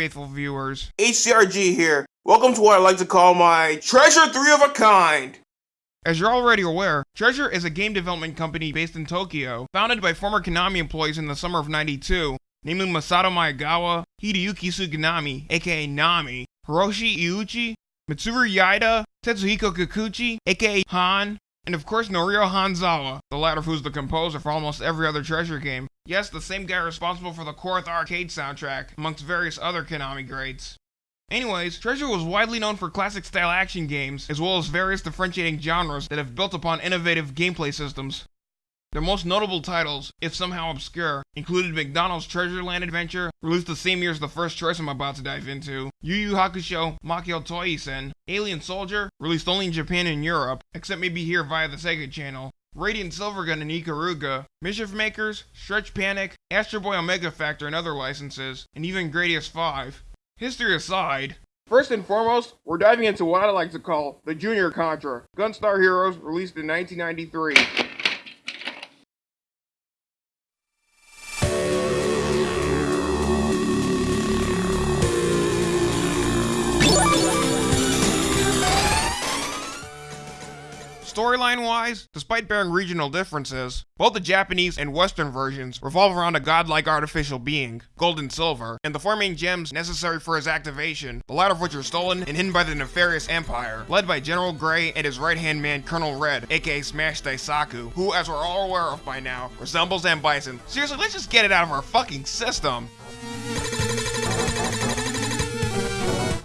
Faithful viewers. HCRG here. Welcome to what I like to call my Treasure 3 of a Kind. As you're already aware, Treasure is a game development company based in Tokyo, founded by former Konami employees in the summer of 92, namely Masato Maegawa, Hideyuki Suganami, aka Nami, Hiroshi Iuchi, Mitsuru Yaida, Tetsuhiko Kikuchi, aka Han, and of course Norio Hanzawa, the latter who's the composer for almost every other Treasure game. Yes, the same guy responsible for the Korth arcade soundtrack, amongst various other Konami greats. Anyways, Treasure was widely known for classic style action games, as well as various differentiating genres that have built upon innovative gameplay systems. Their most notable titles, if somehow obscure, included McDonald's Treasure Land Adventure, released the same year as the first choice I'm about to dive into, Yu Yu Hakusho Makio Toisen, Alien Soldier, released only in Japan and Europe, except maybe here via the Sega channel, Radiant Silvergun and Ikaruga, Mischief Makers, Stretch Panic, Astro Boy Omega Factor and other licenses, and even Gradius 5. History aside, First and foremost, we're diving into what I like to call the Junior Contra, Gunstar Heroes, released in 1993. Storyline wise, despite bearing regional differences, both the Japanese and Western versions revolve around a godlike artificial being, Golden Silver, and the four main gems necessary for his activation, the latter of which are stolen and hidden by the nefarious Empire, led by General Grey and his right-hand man Colonel Red, aka Smash Daisaku, who, as we're all aware of by now, resembles M. Bison. Seriously, let's just get it out of our fucking system!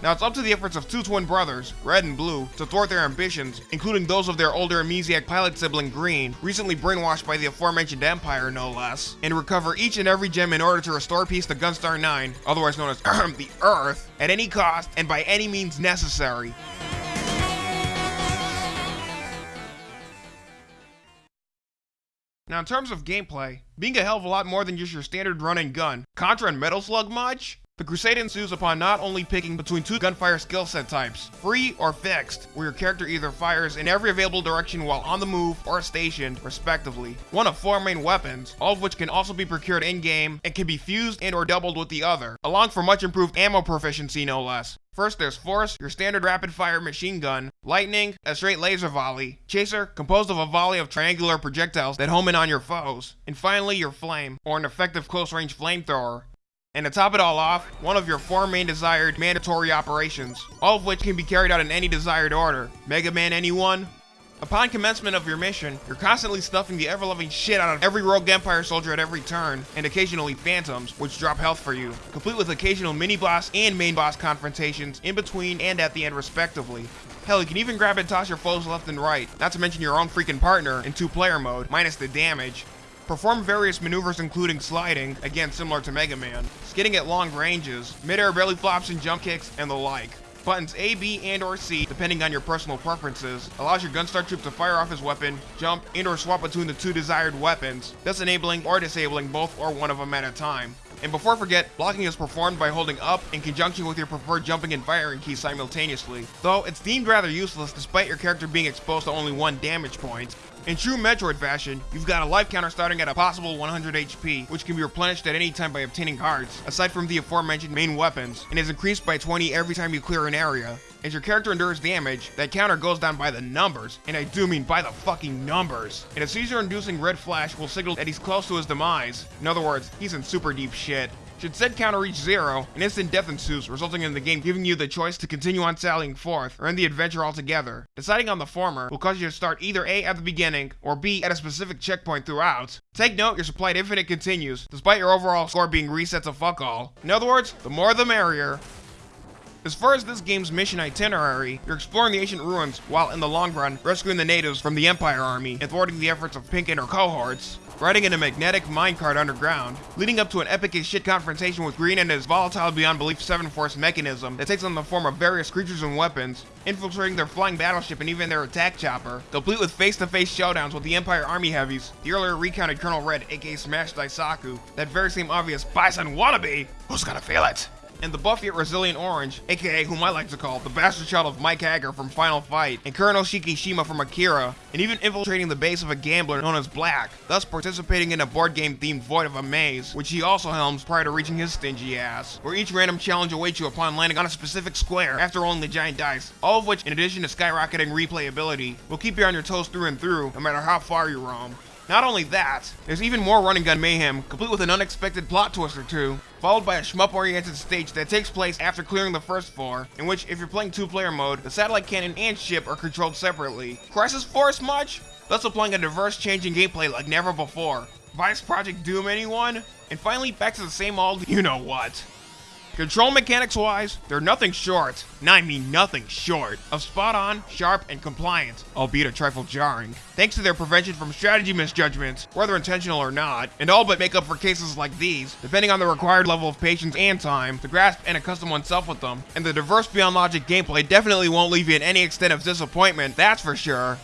Now it's up to the efforts of two twin brothers, Red and Blue, to thwart their ambitions, including those of their older amnesiac pilot sibling Green, recently brainwashed by the aforementioned Empire no less, and recover each and every gem in order to restore peace to Gunstar 9, otherwise known as the Earth, at any cost and by any means necessary. Now in terms of gameplay, being a hell of a lot more than just your standard run and gun, Contra and Metal Slug much? The crusade ensues upon not only picking between two gunfire skill set types, free or fixed, where your character either fires in every available direction while on the move or stationed, respectively. One of four main weapons, all of which can also be procured in-game and can be fused and or doubled with the other, along for much improved ammo proficiency no less. First there's Force, your standard rapid fire machine gun, Lightning, a straight laser volley, Chaser, composed of a volley of triangular projectiles that home in on your foes, and finally your Flame, or an effective close range flamethrower, and to top it all off, one of your four main desired mandatory operations, all of which can be carried out in any desired order. Mega Man anyone? Upon commencement of your mission, you're constantly stuffing the ever-loving shit out of every Rogue Empire soldier at every turn, and occasionally phantoms, which drop health for you, complete with occasional mini-boss and main boss confrontations in between and at the end respectively. Hell, you can even grab and toss your foes left and right, not to mention your own freaking partner in two-player mode, minus the damage. Perform various maneuvers including sliding, again similar to Mega Man, skidding at long ranges, mid-air belly flops and jump kicks, and the like. Buttons A, B, and or C, depending on your personal preferences, allows your Gunstar troop to fire off his weapon, jump, and or swap between the two desired weapons, thus enabling or disabling both or one of them at a time. And before I forget, blocking is performed by holding up in conjunction with your preferred jumping and firing key simultaneously, though it's deemed rather useless despite your character being exposed to only one damage point. In true Metroid fashion, you've got a life counter starting at a possible 100 HP, which can be replenished at any time by obtaining cards, aside from the aforementioned main weapons, and is increased by 20 every time you clear an area. As your character endures damage, that counter goes down by the numbers, and I do mean by the fucking numbers. And a seizure-inducing red flash will signal that he's close to his demise. In other words, he's in super deep shit. Should said counter reach zero, an instant death ensues, resulting in the game giving you the choice to continue on sallying forth, or end the adventure altogether. Deciding on the former will cause you to start either A at the beginning, or B at a specific checkpoint throughout. Take note, your supplied infinite continues, despite your overall score being reset to fuck all. In other words, the more the merrier. As far as this game's mission itinerary, you're exploring the ancient ruins while, in the long run, rescuing the natives from the Empire Army and thwarting the efforts of Pink and her cohorts riding in a magnetic minecart underground, leading up to an epic as shit confrontation with Green and his volatile beyond belief 7 Force mechanism that takes on the form of various creatures and weapons, infiltrating their flying battleship and even their attack chopper, complete with face-to-face -face showdowns with the Empire Army heavies, the earlier recounted Colonel Red aka Smash Daisaku, that very same obvious Bison wannabe, who's gonna feel it? And the buff yet resilient Orange, aka whom I like to call the bastard child of Mike Haggar from Final Fight, and Colonel Shikishima from Akira, and even infiltrating the base of a gambler known as Black, thus participating in a board game themed Void of a Maze, which he also helms prior to reaching his stingy ass, where each random challenge awaits you upon landing on a specific square after rolling the giant dice, all of which, in addition to skyrocketing replayability, will keep you on your toes through and through, no matter how far you roam. Not only that, there's even more running gun mayhem, complete with an unexpected plot twist or two, followed by a shmup-oriented stage that takes place after clearing the first floor, in which, if you're playing two-player mode, the satellite cannon and ship are controlled separately. Crisis Force much? Thus applying a diverse change in gameplay like never before. Vice Project Doom anyone? And finally, back to the same old you-know-what. Control mechanics wise, they're nothing short, and I mean nothing short, of spot on, sharp, and compliant, albeit a trifle jarring. Thanks to their prevention from strategy misjudgments, whether intentional or not, and all but make up for cases like these, depending on the required level of patience and time to grasp and accustom oneself with them. And the diverse beyond logic gameplay definitely won't leave you in any extent of disappointment, that's for sure.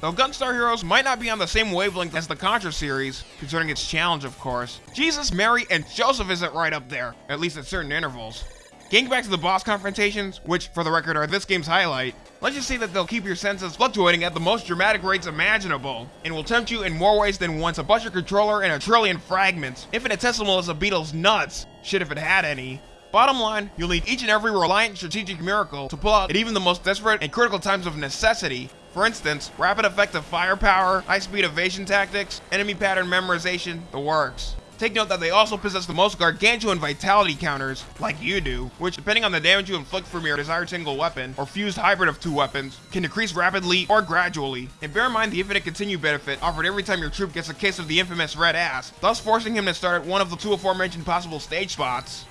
Though Gunstar Heroes might not be on the same wavelength as the Contra series, concerning its challenge of course, Jesus, Mary, and Joseph isn't right up there, at least at certain intervals. Getting back to the boss confrontations, which for the record are this game's highlight, let's just say that they'll keep your senses fluctuating at the most dramatic rates imaginable, and will tempt you in more ways than once to bust your controller in a trillion fragments, infinitesimal as a beetle's nuts, shit if it had any. Bottom line, you'll need each and every reliant strategic miracle to pull out at even the most desperate and critical times of necessity, for instance, rapid effective firepower, high-speed evasion tactics, enemy pattern memorization, the works. Take note that they also possess the most gargantuan vitality counters, like you do, which depending on the damage you inflict from your desired single weapon, or fused hybrid of two weapons, can decrease rapidly or gradually. And bear in mind the infinite continue benefit offered every time your troop gets a case of the infamous red ass, thus forcing him to start at one of the two aforementioned possible stage spots.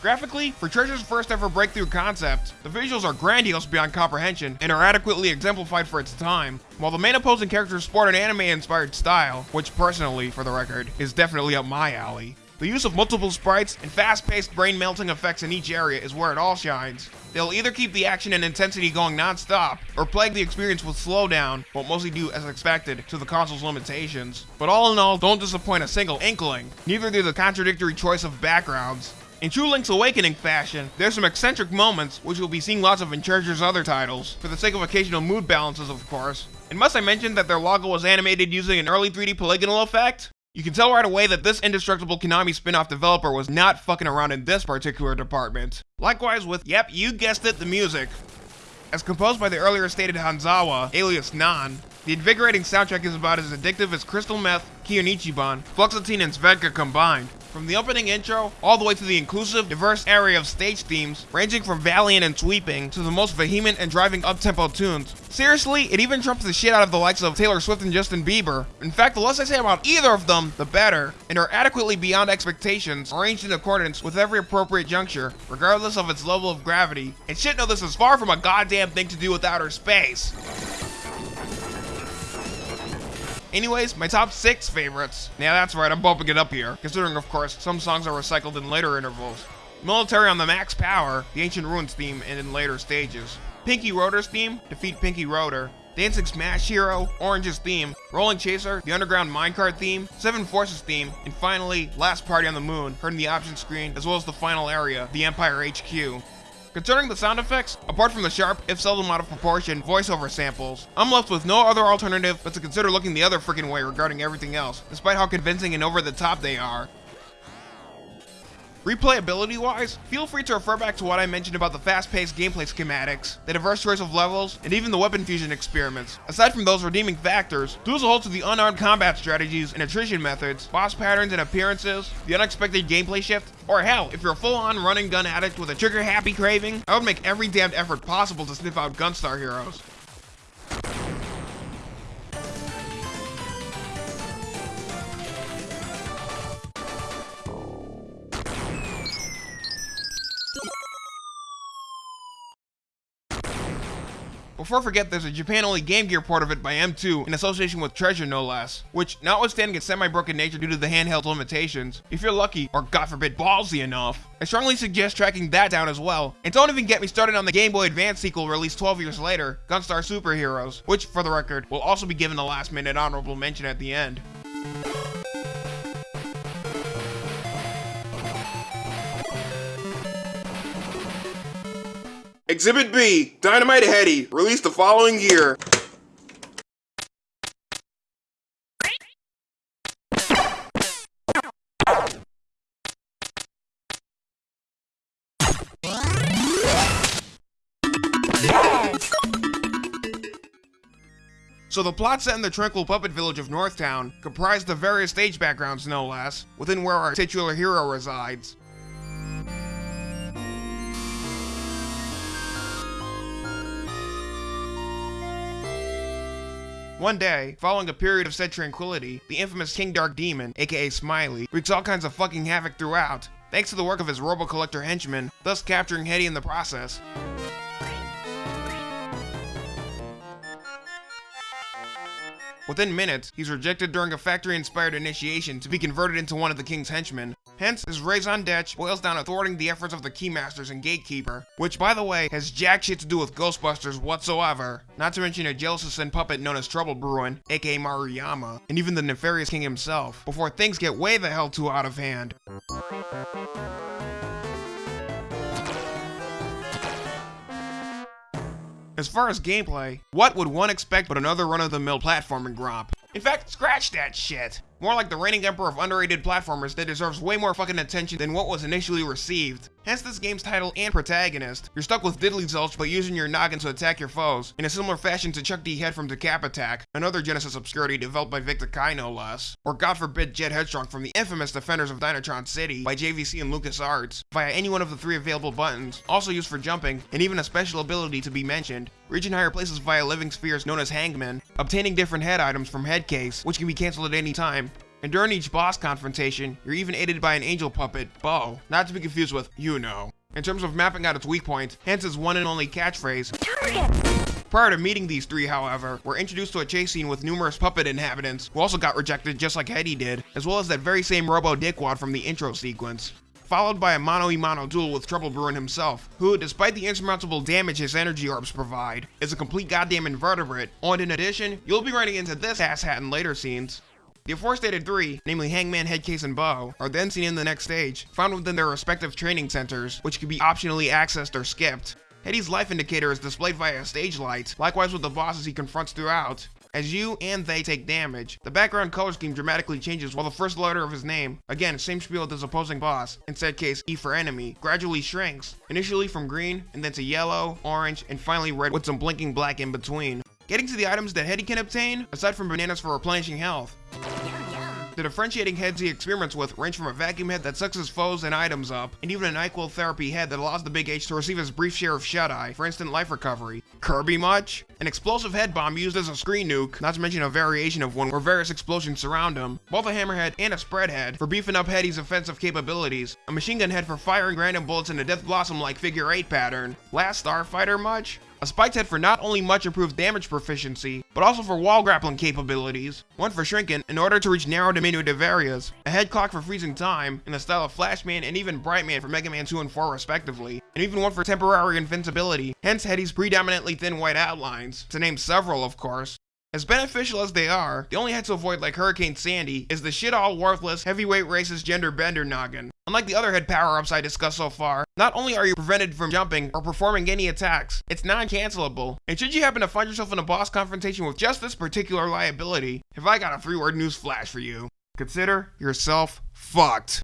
Graphically, for Treasure's first ever breakthrough concept, the visuals are grandiose beyond comprehension and are adequately exemplified for its time, while the main opposing characters sport an anime-inspired style, which personally, for the record, is definitely up my alley. The use of multiple sprites and fast-paced brain-melting effects in each area is where it all shines. They'll either keep the action and intensity going non-stop, or plague the experience with slowdown, but mostly due, as expected to the console's limitations. But all in all, don't disappoint a single inkling. Neither do the contradictory choice of backgrounds. In true Link's Awakening fashion, there's some eccentric moments, which you'll be seeing lots of in Treasure's other titles, for the sake of occasional mood balances of course. And must I mention that their logo was animated using an early 3D polygonal effect? You can tell right away that this indestructible Konami spin-off developer was not fucking around in this particular department. Likewise with, yep, you guessed it, the music. As composed by the earlier stated Hanzawa, alias Nan, the invigorating soundtrack is about as addictive as Crystal Meth, Kionichiban, Fluoxetine, and Svedka combined. From the opening intro, all the way to the inclusive, diverse array of stage themes, ranging from valiant and sweeping to the most vehement and driving up-tempo tunes. Seriously, it even trumps the shit out of the likes of Taylor Swift and Justin Bieber. In fact, the less I say about either of them, the better, and are adequately beyond expectations, arranged in accordance with every appropriate juncture, regardless of its level of gravity. And shit no this is far from a goddamn thing to do with outer space. Anyways, my top 6 favorites. Yeah, that's right, I'm bumping it up here, considering of course, some songs are recycled in later intervals. Military on the Max Power, the Ancient Ruins theme, and in later stages. Pinky Roader's theme, Defeat Pinky Roader. Dancing Smash Hero, Orange's theme, Rolling Chaser, the Underground Minecart theme, Seven Forces theme, and finally, Last Party on the Moon, heard in the option screen, as well as the final area, the Empire HQ. Concerning the sound effects, apart from the sharp, if seldom out of proportion, voiceover samples, I'm left with no other alternative but to consider looking the other freaking way regarding everything else, despite how convincing and over the top they are. Replayability wise, feel free to refer back to what I mentioned about the fast paced gameplay schematics, the diverse choice of levels, and even the weapon fusion experiments. Aside from those redeeming factors, a whole to the unarmed combat strategies and attrition methods, boss patterns and appearances, the unexpected gameplay shift, or hell, if you're a full on running gun addict with a trigger happy craving, I would make every damned effort possible to sniff out Gunstar heroes. Before I forget, there's a Japan-only Game Gear port of it by M2 in association with Treasure no less, which, notwithstanding its semi-broken nature due to the handheld limitations, if you're lucky, or god forbid ballsy enough, I strongly suggest tracking that down as well. And don't even get me started on the Game Boy Advance sequel released 12 years later, Gunstar Superheroes, which, for the record, will also be given a last-minute honorable mention at the end. Exhibit B, Dynamite Headdy, released the following year. So the plot set in the tranquil puppet village of Northtown, comprised of various stage backgrounds no less, within where our titular hero resides. One day, following a period of said tranquility, the infamous King Dark Demon, aka Smiley, wreaks all kinds of fucking havoc throughout, thanks to the work of his Robo-Collector henchmen, thus capturing Headdy in the process. Within minutes, he's rejected during a factory-inspired initiation to be converted into one of the king's henchmen. Hence, his raison d'etre boils down to thwarting the efforts of the Keymasters and Gatekeeper, which, by the way, has jack shit to do with Ghostbusters whatsoever. Not to mention a jealous sin puppet known as Trouble Bruin, aka Maruyama, and even the nefarious king himself, before things get way the hell too out of hand. As far as gameplay, what would one expect but another run-of-the-mill platforming gromp? In fact, scratch that shit! More like the reigning emperor of underrated platformers that deserves way more fucking attention than what was initially received. Hence this game's title and protagonist. You're stuck with Diddly Zulch but using your noggin to attack your foes, in a similar fashion to Chuck D. Head from Decap Attack, another Genesis obscurity developed by Vic Tokai no less. Or god forbid Jet Headstrong from the infamous Defenders of Dynatron City by JVC and LucasArts, via any one of the three available buttons, also used for jumping, and even a special ability to be mentioned. Reaching higher places via living spheres known as Hangman, obtaining different head items from Headcase, which can be cancelled at any time, and during each boss confrontation, you're even aided by an angel puppet, Beau, not to be confused with you know. In terms of mapping out its weak points, Hance's one and only catchphrase, Target! Prior to meeting these three, however, we're introduced to a chase scene with numerous puppet inhabitants, who also got rejected just like Headdy did, as well as that very same Robo Dickwad from the intro sequence followed by a mano-a-mano duel with Trouble Bruin himself, who, despite the insurmountable damage his energy orbs provide, is a complete goddamn invertebrate, and in addition, you'll be running into this asshat in later scenes. The aforestated three, namely Hangman, Headcase, and Beau, are then seen in the next stage, found within their respective training centers, which can be optionally accessed or skipped. Headdy's life indicator is displayed via a stage light, likewise with the bosses he confronts throughout. As you and they take damage, the background color scheme dramatically changes while the first letter of his name, again same spiel his opposing boss, in said case E for enemy, gradually shrinks, initially from green, and then to yellow, orange, and finally red with some blinking black in between. Getting to the items that Headdy can obtain, aside from bananas for replenishing health. The differentiating heads he experiments with range from a vacuum head that sucks his foes and items up, and even an NyQuil therapy head that allows the Big H to receive his brief share of shut-eye for instant life recovery. Kirby much? An explosive head bomb used as a screen nuke, not to mention a variation of one where various explosions surround him, both a hammerhead and a spread head for beefing up Headdy's offensive capabilities, a machine gun head for firing random bullets in a Death Blossom-like figure 8 pattern. Last Starfighter much? A spiked head for not only much improved damage proficiency, but also for wall grappling capabilities. One for shrinking in order to reach narrow diminutive areas. A head clock for freezing time, in the style of Flashman and even Brightman for Mega Man 2 and 4 respectively. And even one for temporary invincibility, hence Headdy's predominantly thin white outlines, to name several of course. As beneficial as they are, the only head to avoid like Hurricane Sandy is the shit all worthless, heavyweight racist gender bender noggin. Unlike the other head power-ups I discussed so far, not only are you prevented from jumping or performing any attacks, it's non-cancelable. And should you happen to find yourself in a boss confrontation with just this particular liability, have I got a three-word news flash for you. Consider yourself fucked.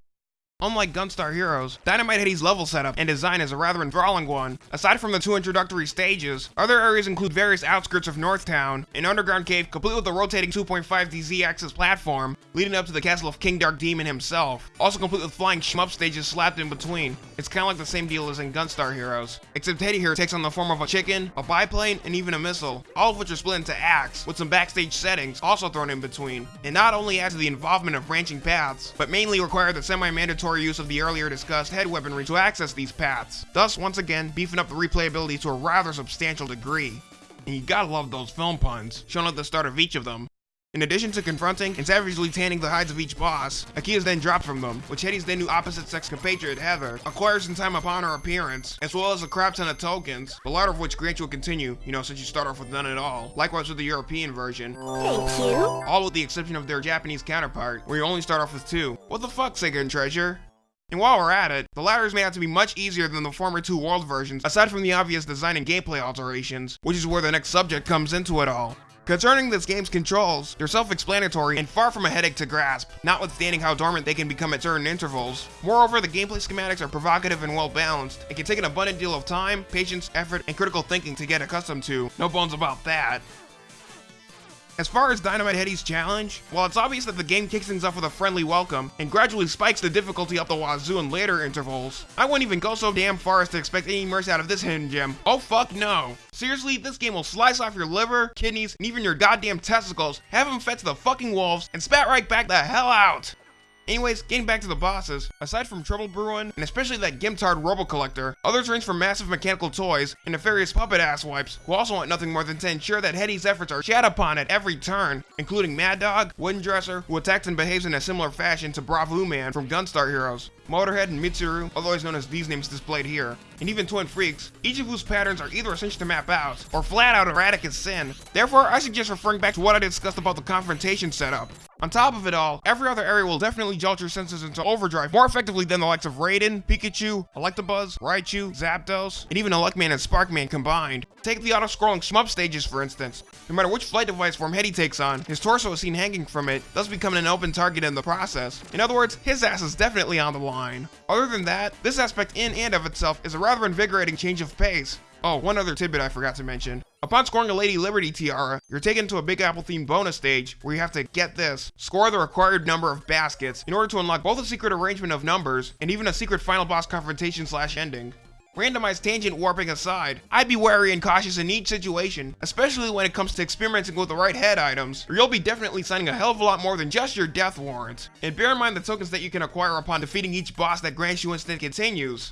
Unlike Gunstar Heroes, Dynamite Headdy's level setup and design is a rather enthralling one. Aside from the two introductory stages, other areas include various outskirts of Northtown, an underground cave complete with a rotating 2.5D Z-axis platform, leading up to the castle of King Dark Demon himself, also complete with flying shmup stages slapped in between. It's kinda like the same deal as in Gunstar Heroes, except Headdy here takes on the form of a chicken, a biplane, and even a missile, all of which are split into acts, with some backstage settings also thrown in between, and not only add to the involvement of branching paths, but mainly require the semi-mandatory use of the earlier discussed head weaponry to access these paths, thus once again beefing up the replayability to a rather substantial degree. And you gotta love those film puns, shown at the start of each of them. In addition to confronting and savagely tanning the hides of each boss, a key is then dropped from them, which Headdy's then new opposite-sex compatriot Heather acquires in time upon her appearance, as well as a crap ton of tokens, the latter of which grant you a continue, you know, since you start off with none at all, likewise with the European version. Thank you. All with the exception of their Japanese counterpart, where you only start off with two. What the fuck, Sega and Treasure? And while we're at it, the latter is made out to be much easier than the former two world versions, aside from the obvious design and gameplay alterations, which is where the next subject comes into it all. Concerning this game's controls, they're self-explanatory and far from a headache to grasp, notwithstanding how dormant they can become at certain intervals. Moreover, the gameplay schematics are provocative and well balanced, and can take an abundant deal of time, patience, effort, and critical thinking to get accustomed to. No bones about that. As far as Dynamite Headdy's challenge, while it's obvious that the game kicks things off with a friendly welcome and gradually spikes the difficulty up the wazoo in later intervals, I wouldn't even go so damn far as to expect any mercy out of this hidden gem. Oh fuck no. Seriously, this game will slice off your liver, kidneys, and even your goddamn testicles, have them fed to the fucking wolves, and spat right back the hell out. Anyways, getting back to the bosses, aside from Trouble Bruin, and especially that Gimtard Robo Collector, others range from massive mechanical toys and nefarious puppet asswipes, who also want nothing more than to ensure that Headdy's efforts are shat upon at every turn, including Mad Dog, Wooden Dresser, who attacks and behaves in a similar fashion to Bravoo Man from Gunstar Heroes, Motorhead and Mitsuru, otherwise known as these names displayed here, and even Twin Freaks, each of whose patterns are either essential to map out, or flat out erratic as sin. Therefore, I suggest referring back to what I discussed about the confrontation setup. On top of it all, every other area will definitely jolt your senses into overdrive more effectively than the likes of Raiden, Pikachu, Electabuzz, Raichu, Zapdos, and even Electman and Sparkman combined. Take the auto-scrolling shmup stages for instance. No matter which flight device form Headdy takes on, his torso is seen hanging from it, thus becoming an open target in the process. In other words, his ass is definitely on the line. Other than that, this aspect in and of itself is a rather invigorating change of pace. Oh, one other tidbit I forgot to mention. Upon scoring a Lady Liberty tiara, you're taken to a Big Apple themed bonus stage where you have to get this, score the required number of baskets in order to unlock both a secret arrangement of numbers and even a secret final boss confrontation slash ending. Randomized tangent warping aside, I'd be wary and cautious in each situation, especially when it comes to experimenting with the right head items, or you'll be definitely signing a hell of a lot more than just your death warrant. And bear in mind the tokens that you can acquire upon defeating each boss that grants you instant continues.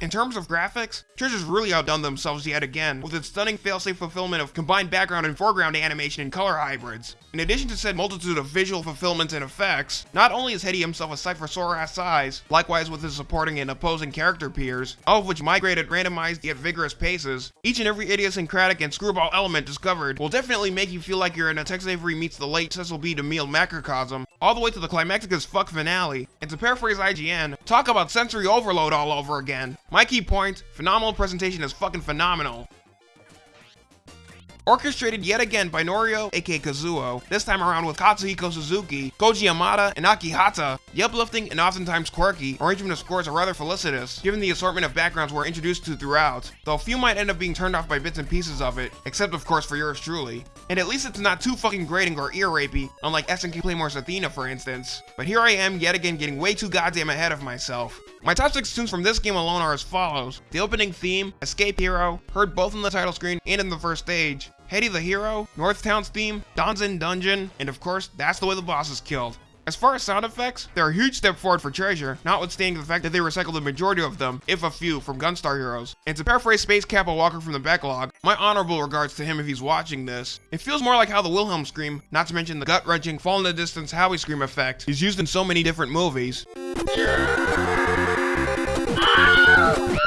In terms of graphics, Treasure's really outdone themselves yet again, with its stunning failsafe fulfillment of combined background and foreground animation and color hybrids. In addition to said multitude of visual fulfillments and effects, not only is Headdy himself a sight for sore ass eyes, likewise with his supporting and opposing character peers, all of which migrate at randomized yet vigorous paces, each and every idiosyncratic and screwball element discovered will definitely make you feel like you're in a Tex Avery meets the late Cecil B. DeMille macrocosm, all the way to the climactic as fuck finale. And to paraphrase IGN, talk about sensory overload all over again. My key point, phenomenal presentation is fucking phenomenal. Orchestrated yet again by Norio, aka Kazuo, this time around with Katsuhiko Suzuki, Koji Yamada, and Akihata, the uplifting and oftentimes quirky arrangement of scores are rather felicitous, given the assortment of backgrounds we're introduced to throughout, though a few might end up being turned off by bits and pieces of it, except of course for yours truly. And at least it's not too fucking grating or ear rapey, unlike SNK Playmore's Athena for instance. But here I am yet again getting way too goddamn ahead of myself. My top 6 tunes from this game alone are as follows. The opening theme, Escape Hero, heard both on the title screen and in the first stage. Headdy the Hero, Northtown's theme, Donzen Dungeon, and of course, that's the way the boss is killed. As far as sound effects, they're a huge step forward for Treasure, notwithstanding the fact that they recycled the majority of them, if a few, from Gunstar Heroes. And to paraphrase Space Kappa Walker from the backlog, my honorable regards to him if he's watching this. It feels more like how the Wilhelm scream, not to mention the gut-wrenching, fall in the distance Howie scream effect, is used in so many different movies. Ah!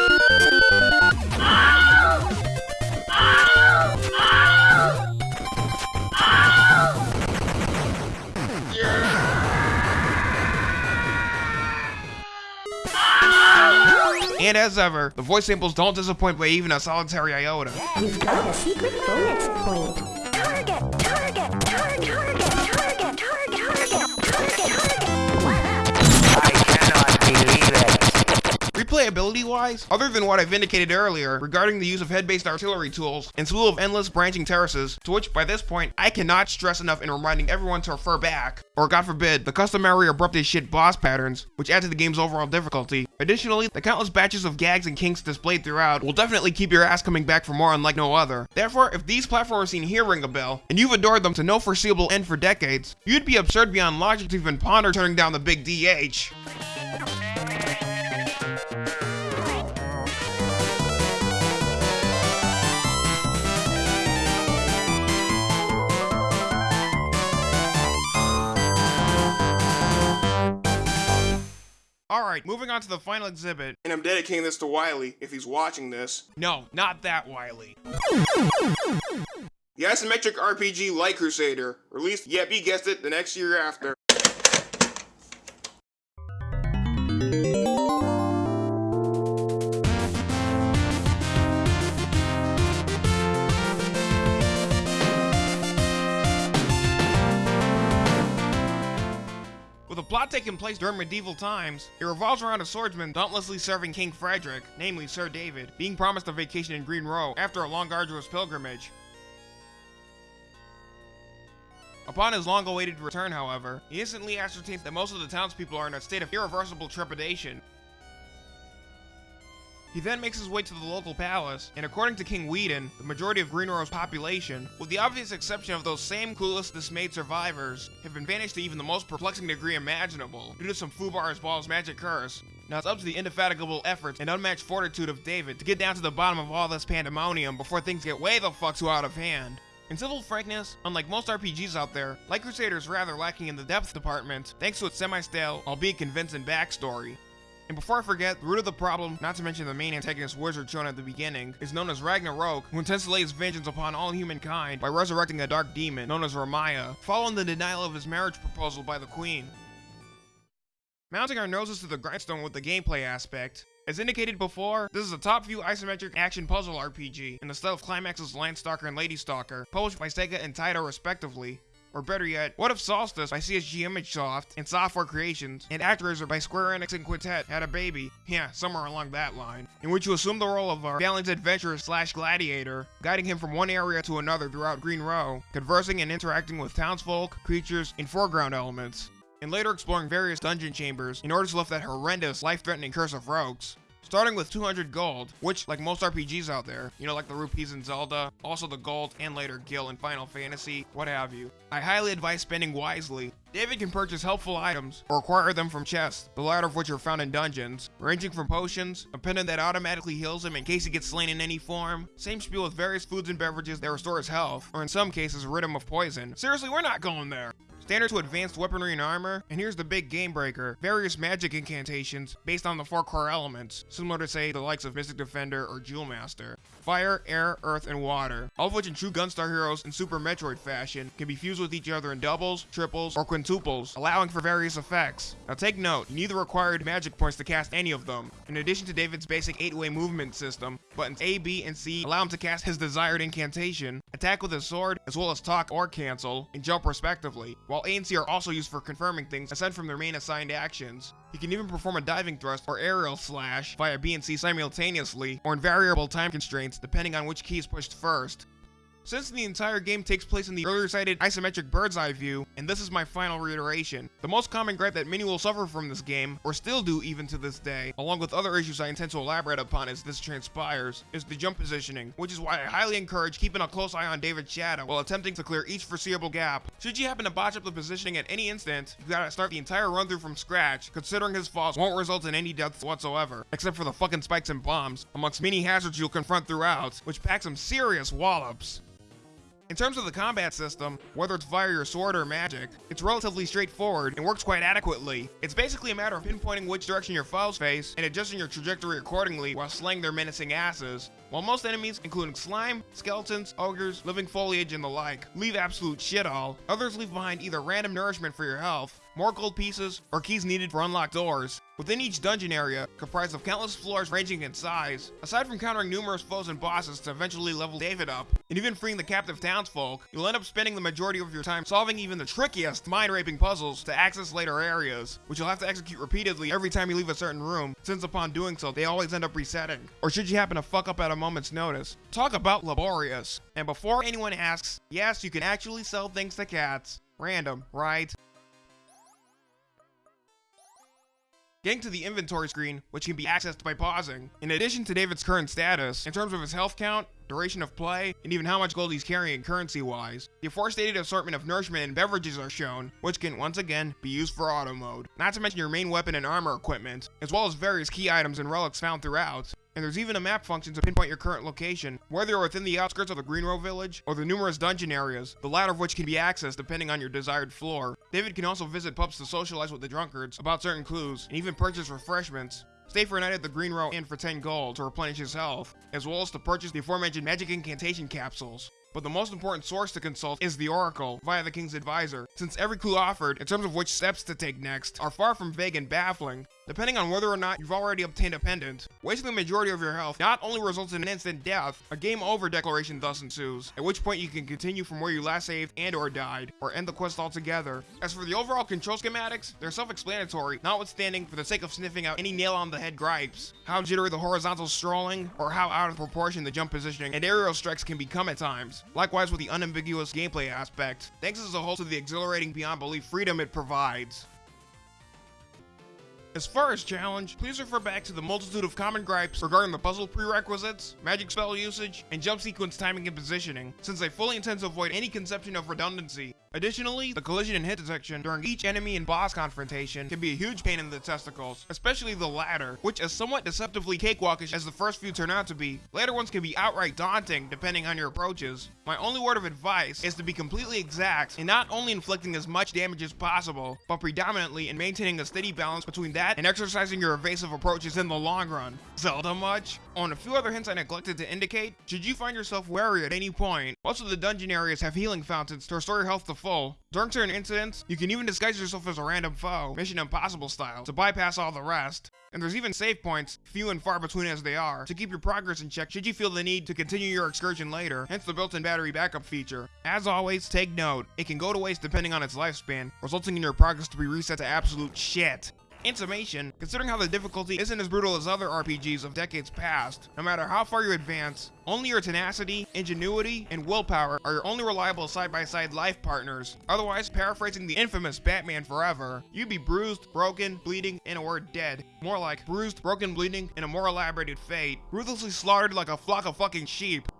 And as ever, the voice samples don't disappoint by even a solitary iota. You've got a secret bonus point. Replayability-wise, other than what I've indicated earlier regarding the use of head-based artillery tools and slew of endless branching terraces, to which by this point I cannot stress enough in reminding everyone to refer back, or god forbid, the customary abrupt as shit boss patterns, which add to the game's overall difficulty. Additionally, the countless batches of gags and kinks displayed throughout will definitely keep your ass coming back for more unlike no other. Therefore, if these platformers seen here ring a bell, and you've adored them to no foreseeable end for decades, you'd be absurd beyond logic to even ponder turning down the big DH. Alright, moving on to the final exhibit. And I'm dedicating this to Wiley, if he's watching this. No, not that Wiley. The isometric RPG Light Crusader, released, yep, you guessed it, the next year after. Plot taking place during medieval times, it revolves around a swordsman dauntlessly serving King Frederick, namely Sir David, being promised a vacation in Green Row after a long arduous pilgrimage. Upon his long-awaited return, however, he instantly ascertains that most of the townspeople are in a state of irreversible trepidation. He then makes his way to the local palace, and according to King Whedon, the majority of Green Row's population, with the obvious exception of those same clueless, dismayed survivors, have been banished to even the most perplexing degree imaginable, due to some Fubar's Ball's magic curse. Now it's up to the indefatigable efforts and unmatched fortitude of David to get down to the bottom of all this pandemonium before things get way the fuck too out of hand. In civil frankness, unlike most RPGs out there, Light Crusader is rather lacking in the depth department, thanks to its semi-stale, albeit convincing backstory. And before I forget, the root of the problem, not to mention the main antagonist wizard shown at the beginning, is known as Ragnarok, who intends to lay his vengeance upon all humankind by resurrecting a dark demon known as Ramaya, following the denial of his marriage proposal by the queen. Mounting our noses to the grindstone with the gameplay aspect, as indicated before, this is a top-view isometric action puzzle RPG in the style of Climax's Landstalker and Lady Stalker, published by Sega and Taito respectively. Or better yet, What If Solstice by CSG ImageSoft and Software Creations and ActRaiser by Square Enix and Quintet had a baby, yeah, somewhere along that line, in which you assume the role of a valiant adventurer slash gladiator, guiding him from one area to another throughout Green Row, conversing and interacting with townsfolk, creatures, and foreground elements, and later exploring various dungeon chambers in order to lift that horrendous, life-threatening curse of rogues. Starting with 200 gold, which, like most RPGs out there, you know, like the rupees in Zelda, also the gold, and later gil in Final Fantasy, what have you. I highly advise spending wisely. David can purchase helpful items, or acquire them from chests, the latter of which are found in dungeons, ranging from potions, a pendant that automatically heals him in case he gets slain in any form, same spiel with various foods and beverages that restore his health, or in some cases rid him of poison. Seriously, we're not going there! Standard to advanced weaponry and armor, and here's the big game breaker, various magic incantations based on the four core elements, similar to say the likes of Mystic Defender or Jewel Master. Fire, air, earth, and water, all of which in true Gunstar Heroes and Super Metroid fashion can be fused with each other in doubles, triples, or quintuples, allowing for various effects. Now take note, you need the required magic points to cast any of them. In addition to David's basic 8-way movement system, buttons A, B, and C allow him to cast his desired incantation, attack with his sword, as well as talk or cancel, and jump respectively, while A and C are also used for confirming things aside from their main assigned actions. He can even perform a diving thrust or aerial slash via B and C simultaneously, or in variable time constraints depending on which key is pushed first. Since the entire game takes place in the earlier cited isometric bird's eye view, and this is my final reiteration, the most common gripe that many will suffer from this game, or still do even to this day, along with other issues I intend to elaborate upon as this transpires, is the jump positioning, which is why I highly encourage keeping a close eye on David's shadow while attempting to clear each foreseeable gap. Should you happen to botch up the positioning at any instant, you gotta start the entire run through from scratch, considering his falls won't result in any deaths whatsoever, except for the fucking spikes and bombs, amongst many hazards you'll confront throughout, which pack some serious wallops. In terms of the combat system, whether it's via your sword or magic, it's relatively straightforward and works quite adequately. It's basically a matter of pinpointing which direction your foes face and adjusting your trajectory accordingly while slaying their menacing asses. While most enemies, including slime, skeletons, ogres, living foliage, and the like, leave absolute shit all, others leave behind either random nourishment for your health, more gold pieces, or keys needed for unlocked doors. Within each dungeon area, comprised of countless floors ranging in size, aside from countering numerous foes and bosses to eventually level David up, and even freeing the captive townsfolk, you'll end up spending the majority of your time solving even the trickiest mind-raping puzzles to access later areas, which you'll have to execute repeatedly every time you leave a certain room, since upon doing so, they always end up resetting. Or should you happen to fuck up at a moment's notice. Talk about laborious. And before anyone asks, yes, you can actually sell things to cats. Random, right? Getting to the inventory screen, which can be accessed by pausing. In addition to David's current status, in terms of his health count, duration of play, and even how much gold he's carrying currency-wise, the aforestated assortment of nourishment and beverages are shown, which can once again be used for auto mode. Not to mention your main weapon and armor equipment, as well as various key items and relics found throughout. And there's even a map function to pinpoint your current location, whether you're within the outskirts of the Green Row village, or the numerous dungeon areas, the latter of which can be accessed depending on your desired floor. David can also visit pubs to socialize with the drunkards about certain clues, and even purchase refreshments. Stay for a night at the Green Row Inn for 10 gold to replenish his health, as well as to purchase the aforementioned magic incantation capsules. But the most important source to consult is the Oracle, via the King's Advisor, since every clue offered, in terms of which steps to take next, are far from vague and baffling. Depending on whether or not you've already obtained a pendant. Wasting the majority of your health not only results in an instant death, a game over declaration thus ensues, at which point you can continue from where you last saved and or died, or end the quest altogether. As for the overall control schematics, they're self-explanatory, notwithstanding for the sake of sniffing out any nail on the head gripes. How jittery the horizontal strolling, or how out of proportion the jump positioning and aerial strikes can become at times. Likewise with the unambiguous gameplay aspect, thanks as a whole to the exhilarating beyond belief freedom it provides. As far as challenge, please refer back to the multitude of common gripes regarding the puzzle prerequisites, magic spell usage, and jump sequence timing and positioning, since I fully intend to avoid any conception of redundancy. Additionally, the collision and hit detection during each enemy and boss confrontation can be a huge pain in the testicles, especially the latter, which is somewhat deceptively cakewalkish as the first few turn out to be. Later ones can be outright daunting depending on your approaches. My only word of advice is to be completely exact in not only inflicting as much damage as possible, but predominantly in maintaining a steady balance between that and exercising your evasive approaches in the long run. Zelda much? On a few other hints I neglected to indicate, should you find yourself wary at any point, most of the dungeon areas have healing fountains to restore your health to full. During certain incidents, you can even disguise yourself as a random foe, Mission Impossible style, to bypass all the rest. And there's even save points, few and far between as they are, to keep your progress in check should you feel the need to continue your excursion later, hence the built-in battery backup feature. As always, take note, it can go to waste depending on its lifespan, resulting in your progress to be reset to absolute shit. In summation, considering how the difficulty isn't as brutal as other RPGs of decades past, no matter how far you advance, only your tenacity, ingenuity, and willpower are your only reliable side-by-side life partners. Otherwise, paraphrasing the infamous Batman Forever, you'd be bruised, broken, bleeding, and a word dead. More like bruised, broken, bleeding, and a more elaborated fate. Ruthlessly slaughtered like a flock of fucking sheep.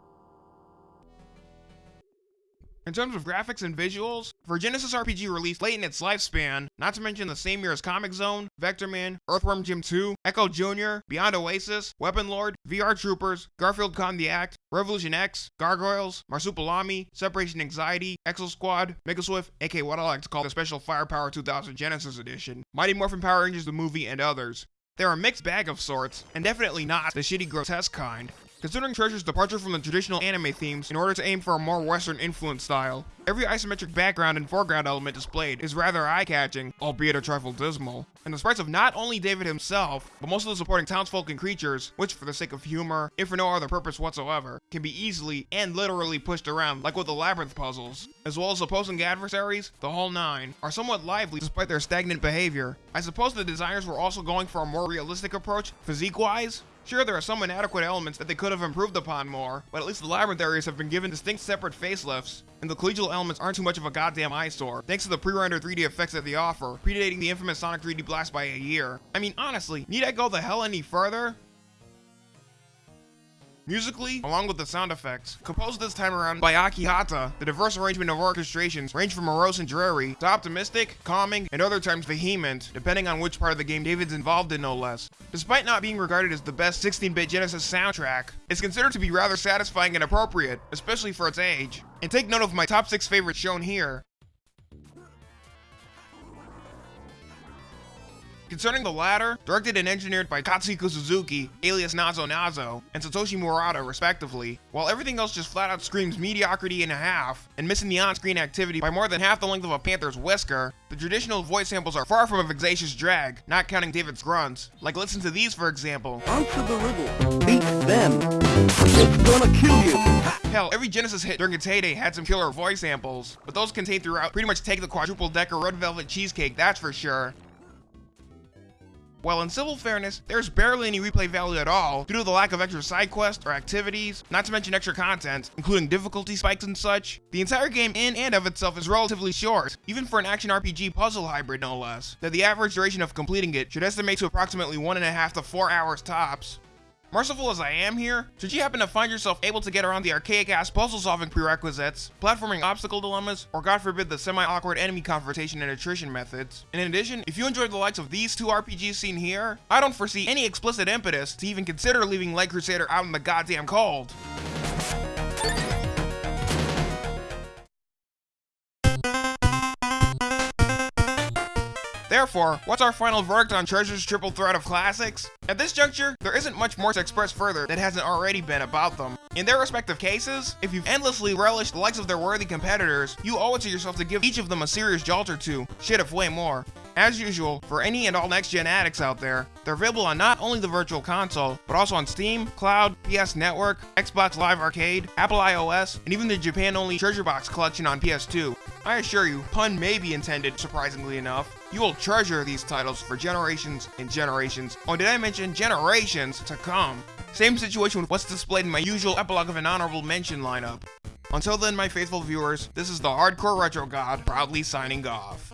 In terms of graphics and visuals, for Genesis RPG released late in its lifespan, not to mention the same year as Comix Zone, Vector Man, Earthworm Jim 2, Ecco Jr., Beyond Oasis, Weapon Lord, VR Troopers, Garfield Con the Act, Revolution X, Gargoyles, Marsupilami, Separation Anxiety, Exo Squad, Mega SWIV, aka what I like to call the Special Firepower 2000 Genesis Edition, Mighty Morphin Power Rangers the movie, and others. They're a mixed bag of sorts, and definitely not the shitty grotesque kind. Considering Treasure's departure from the traditional anime themes in order to aim for a more western influence style, every isometric background and foreground element displayed is rather eye-catching, albeit a trifle dismal. And the sprites of not only David himself, but most of the supporting townsfolk and creatures, which for the sake of humor, if for no other purpose whatsoever, can be easily and literally pushed around like with the labyrinth puzzles, as well as opposing adversaries, the whole nine, are somewhat lively despite their stagnant behavior. I suppose the designers were also going for a more realistic approach, physique-wise, Sure, there are some inadequate elements that they could have improved upon more, but at least the labyrinth areas have been given distinct separate facelifts, and the collegial elements aren't too much of a goddamn eyesore, thanks to the pre-rendered 3D effects that they offer, predating the infamous Sonic 3D Blast by a year. I mean, honestly, need I go the hell any further? Musically, along with the sound effects, composed this time around by Akihata, the diverse arrangement of orchestrations range from morose and dreary to optimistic, calming, and other times vehement, depending on which part of the game David's involved in no less. Despite not being regarded as the best 16-bit Genesis soundtrack, it's considered to be rather satisfying and appropriate, especially for its age. And take note of my top 6 favorites shown here. Concerning the latter, directed and engineered by Katsuhiko Suzuki, alias Nazo Nazo, and Satoshi Murata respectively, while everything else just flat out screams mediocrity and a half, and missing the on-screen activity by more than half the length of a panther's whisker, the traditional voice samples are far from a vexatious drag, not counting David's grunts. Like listen to these for example. Answer the riddle. Beat them. It's gonna kill you. Hell, every Genesis hit during its heyday had some killer voice samples, but those contained throughout pretty much take the quadruple decker red velvet cheesecake, that's for sure. While in civil fairness, there's barely any replay value at all due to the lack of extra side quests or activities, not to mention extra content, including difficulty spikes and such. The entire game in and of itself is relatively short, even for an action RPG puzzle hybrid no less, that the average duration of completing it should estimate to approximately one and a half to four hours tops. Merciful as I am here, should you happen to find yourself able to get around the archaic-ass puzzle-solving prerequisites, platforming obstacle dilemmas, or god forbid the semi-awkward enemy confrontation and attrition methods. In addition, if you enjoyed the likes of these two RPGs seen here, I don't foresee any explicit impetus to even consider leaving Light Crusader out in the goddamn cold. Therefore, what's our final verdict on Treasure's triple threat of classics? At this juncture, there isn't much more to express further that hasn't already been about them. In their respective cases, if you've endlessly relished the likes of their worthy competitors, you owe it to yourself to give each of them a serious jolt or two, shit if way more. As usual, for any and all next-gen addicts out there, they're available on not only the Virtual Console, but also on Steam, Cloud, PS Network, Xbox Live Arcade, Apple iOS, and even the Japan-only Treasure Box collection on PS2. I assure you, pun may be intended, surprisingly enough. You will treasure these titles for generations and generations, Oh, did I mention generations to come? Same situation with what's displayed in my usual epilogue of an honorable mention lineup. Until then, my faithful viewers, this is the Hardcore Retro God proudly signing off.